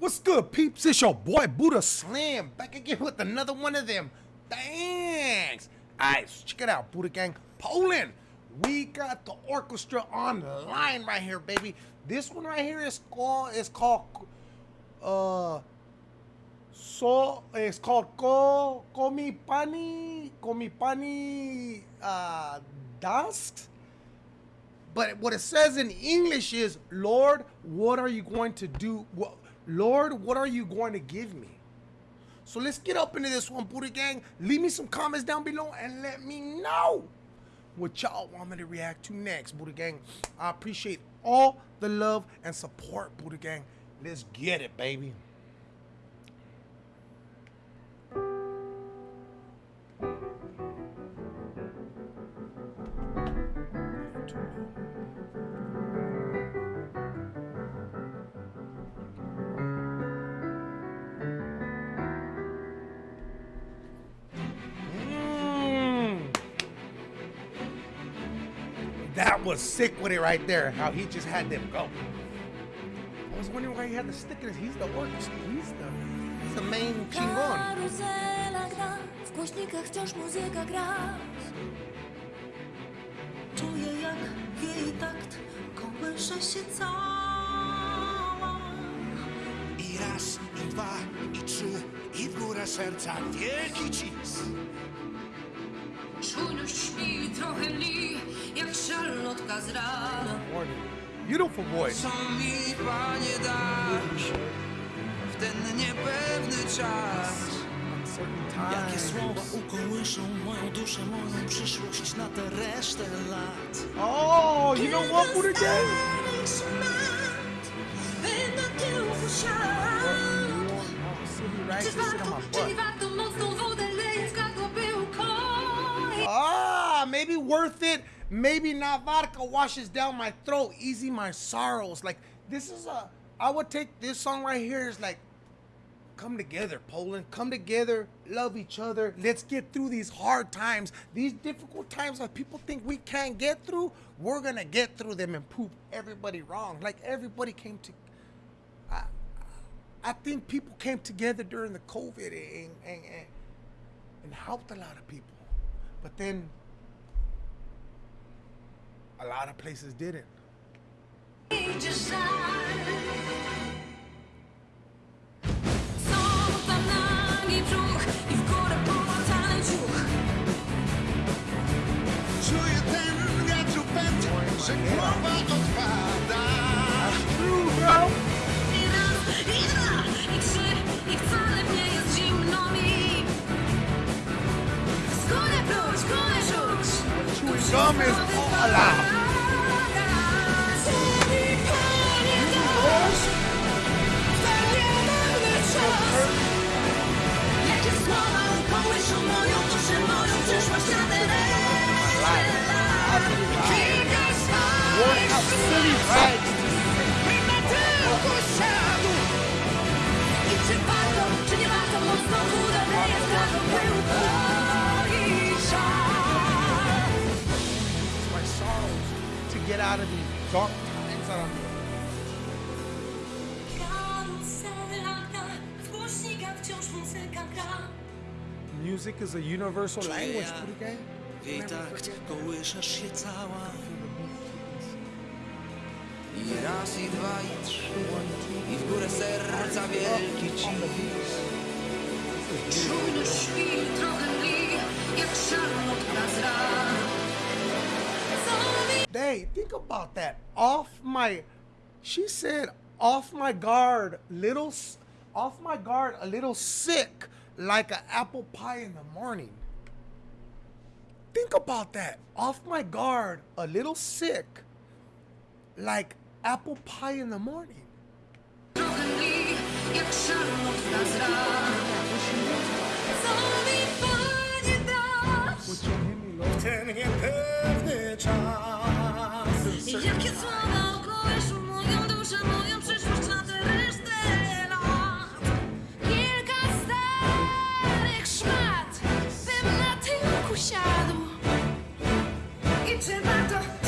What's good, peeps? It's your boy Buddha Slam back again with another one of them. Thanks. Alright, so check it out, Buddha Gang. Poland. We got the orchestra on the line right here, baby. This one right here is called is called uh so it's called Ko Komipani Komipani uh Dusk. But what it says in English is, Lord, what are you going to do? Lord, what are you going to give me? So let's get up into this one, Buddha Gang. Leave me some comments down below and let me know what y'all want me to react to next, Buddha Gang. I appreciate all the love and support, Buddha Gang. Let's get it, baby. That was sick with it right there, how he just had them go. I was wondering why he had the stick in his. He's the orchestra. He's the, he's the main chingon. Karuzela gra, w głośnikach wciąż muzyka gra. Czuję jak jej takt kołysze się cała. I raz, i dwa, i trzy, i w górę serca wielki cis. Czujność śpi trochę li, jak szarlotka z rana. Beautiful voice. Co mi Panie dasz w ten niepewny czas? Jakie słowa ukołyszą moją duszę, moją przyszłość na tę resztę lat? Oh, you know what, siadł. Right, Czy sit on warto, my czy butt. warto mocną wodę leje w gardło, by ukoić? Ah, maybe worth it. Maybe not vodka washes down my throat, easy my sorrows. Like this is a, I would take this song right here is like, come together, Poland, come together, love each other. Let's get through these hard times, these difficult times that people think we can't get through. We're gonna get through them and prove everybody wrong. Like everybody came to. I, I think people came together during the COVID and, and, and, and helped a lot of people. But then a lot of places didn't. Idzie żal. Są tam my sorrows to get out of these dark times that I'm in. Karuzela gra, w głośnikach wciąż muzyka gra. Music is a universal language, ja pretty gang. w jej kołyszesz się cała. Raz, i dwa, i trzy, i w górę serca wielki cis. Czujność śpi trochę mniej, jak szarlotka z Hey, think about that. Off my, she said, off my guard, little, off my guard, a little sick, like an apple pie in the morning. Think about that. Off my guard, a little sick, like apple pie in the morning. Na siadł. I trzeba to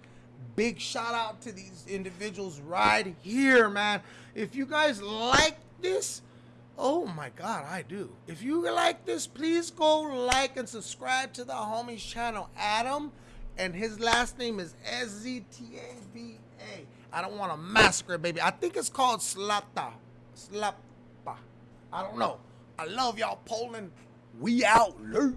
Big shout out to these individuals right here, man. If you guys like this, oh my god, I do. If you like this, please go like and subscribe to the homie's channel, Adam. And his last name is S Z T A B A. I don't want to massacre, baby. I think it's called Slapta. Slappa. I don't know. I love y'all, Poland. We out. Late.